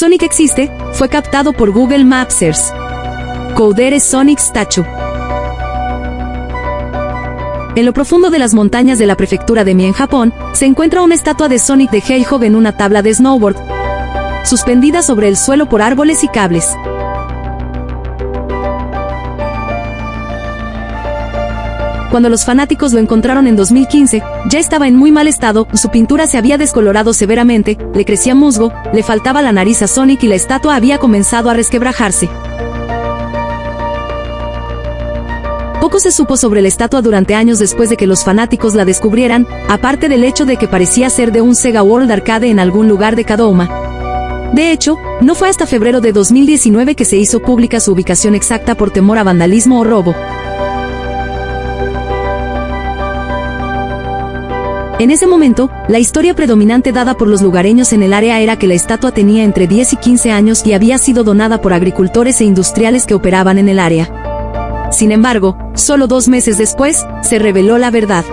Sonic existe, fue captado por Google Maps Earth. Coudere Sonic Statue. En lo profundo de las montañas de la prefectura de Mie en Japón, se encuentra una estatua de Sonic the Hedgehog en una tabla de snowboard, suspendida sobre el suelo por árboles y cables. Cuando los fanáticos lo encontraron en 2015, ya estaba en muy mal estado, su pintura se había descolorado severamente, le crecía musgo, le faltaba la nariz a Sonic y la estatua había comenzado a resquebrajarse. Poco se supo sobre la estatua durante años después de que los fanáticos la descubrieran, aparte del hecho de que parecía ser de un Sega World Arcade en algún lugar de Kadoma. De hecho, no fue hasta febrero de 2019 que se hizo pública su ubicación exacta por temor a vandalismo o robo. En ese momento, la historia predominante dada por los lugareños en el área era que la estatua tenía entre 10 y 15 años y había sido donada por agricultores e industriales que operaban en el área. Sin embargo, solo dos meses después, se reveló la verdad.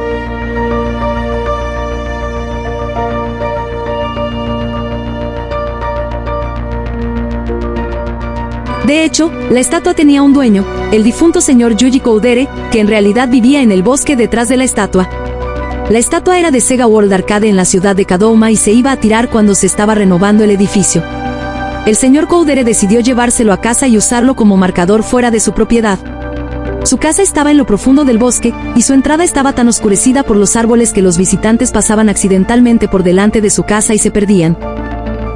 De hecho, la estatua tenía un dueño, el difunto señor Yuji Koudere, que en realidad vivía en el bosque detrás de la estatua. La estatua era de Sega World Arcade en la ciudad de Kadoma y se iba a tirar cuando se estaba renovando el edificio. El señor Coudere decidió llevárselo a casa y usarlo como marcador fuera de su propiedad. Su casa estaba en lo profundo del bosque, y su entrada estaba tan oscurecida por los árboles que los visitantes pasaban accidentalmente por delante de su casa y se perdían.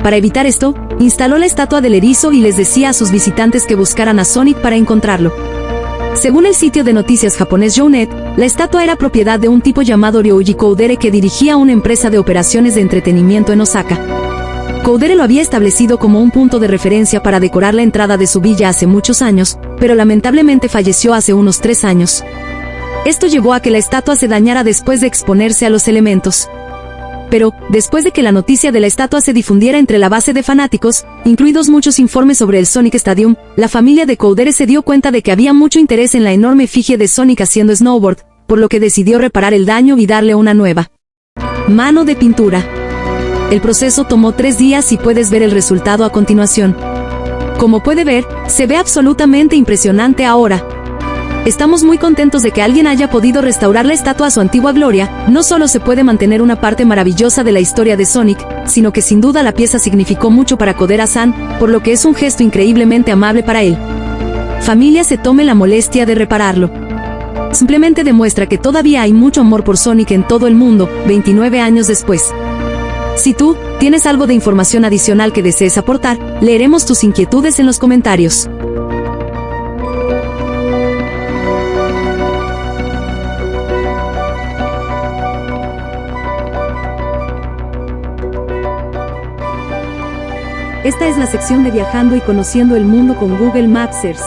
Para evitar esto, instaló la estatua del erizo y les decía a sus visitantes que buscaran a Sonic para encontrarlo. Según el sitio de noticias japonés Jounet, la estatua era propiedad de un tipo llamado Ryoji Koudere que dirigía una empresa de operaciones de entretenimiento en Osaka. Koudere lo había establecido como un punto de referencia para decorar la entrada de su villa hace muchos años, pero lamentablemente falleció hace unos tres años. Esto llevó a que la estatua se dañara después de exponerse a los elementos pero, después de que la noticia de la estatua se difundiera entre la base de fanáticos, incluidos muchos informes sobre el Sonic Stadium, la familia de Coudere se dio cuenta de que había mucho interés en la enorme efigie de Sonic haciendo snowboard, por lo que decidió reparar el daño y darle una nueva. Mano de pintura. El proceso tomó tres días y puedes ver el resultado a continuación. Como puede ver, se ve absolutamente impresionante ahora, Estamos muy contentos de que alguien haya podido restaurar la estatua a su antigua gloria, no solo se puede mantener una parte maravillosa de la historia de Sonic, sino que sin duda la pieza significó mucho para Kodera-san, por lo que es un gesto increíblemente amable para él. Familia se tome la molestia de repararlo. Simplemente demuestra que todavía hay mucho amor por Sonic en todo el mundo, 29 años después. Si tú, tienes algo de información adicional que desees aportar, leeremos tus inquietudes en los comentarios. Esta es la sección de Viajando y Conociendo el Mundo con Google Mapsers.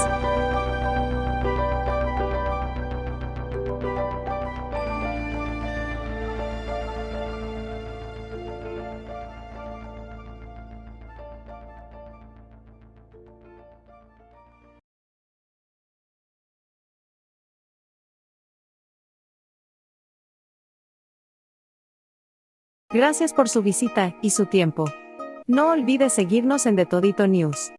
Gracias por su visita y su tiempo. No olvides seguirnos en The Todito News.